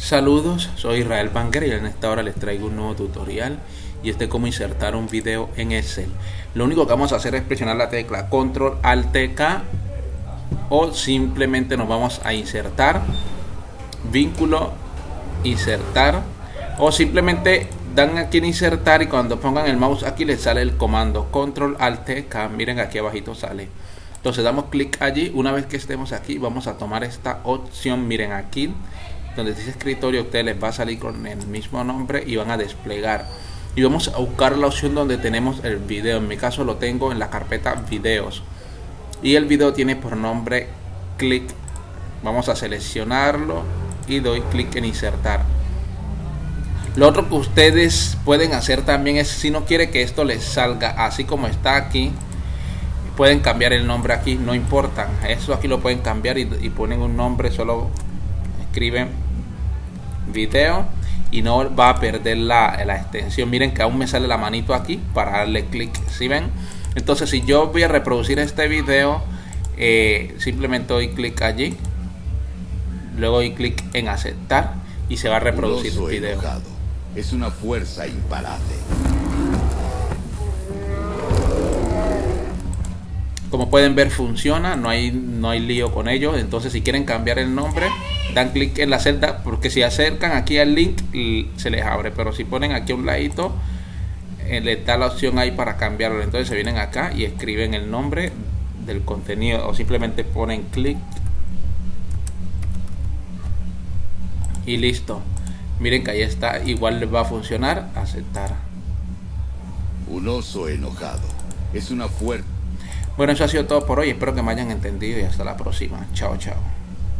Saludos, soy Israel Banger y en esta hora les traigo un nuevo tutorial y este es cómo insertar un video en Excel. Lo único que vamos a hacer es presionar la tecla Control Alt K o simplemente nos vamos a insertar vínculo insertar o simplemente dan aquí en insertar y cuando pongan el mouse aquí les sale el comando Control Alt K, miren aquí abajito sale. Entonces damos clic allí, una vez que estemos aquí vamos a tomar esta opción, miren aquí donde dice escritorio, usted les va a salir con el mismo nombre y van a desplegar. Y vamos a buscar la opción donde tenemos el video. En mi caso lo tengo en la carpeta videos. Y el video tiene por nombre clic. Vamos a seleccionarlo y doy clic en insertar. Lo otro que ustedes pueden hacer también es si no quiere que esto les salga así como está aquí, pueden cambiar el nombre aquí, no importa. Eso aquí lo pueden cambiar y ponen un nombre, solo escriben video y no va a perder la, extensión. Miren que aún me sale la manito aquí para darle clic si ven entonces si yo voy a reproducir este video eh, simplemente doy clic allí luego doy clic en aceptar y se va a reproducir el video. es una fuerza imparable. Como pueden ver funciona no hay no hay lío con ello. Entonces si quieren cambiar el nombre dan clic en la celda porque si acercan aquí al link se les abre pero si ponen aquí a un ladito eh, les da la opción ahí para cambiarlo entonces se vienen acá y escriben el nombre del contenido o simplemente ponen clic y listo miren que ahí está igual les va a funcionar aceptar un oso enojado es una fuerte bueno, eso ha sido todo por hoy. Espero que me hayan entendido y hasta la próxima. Chao, chao.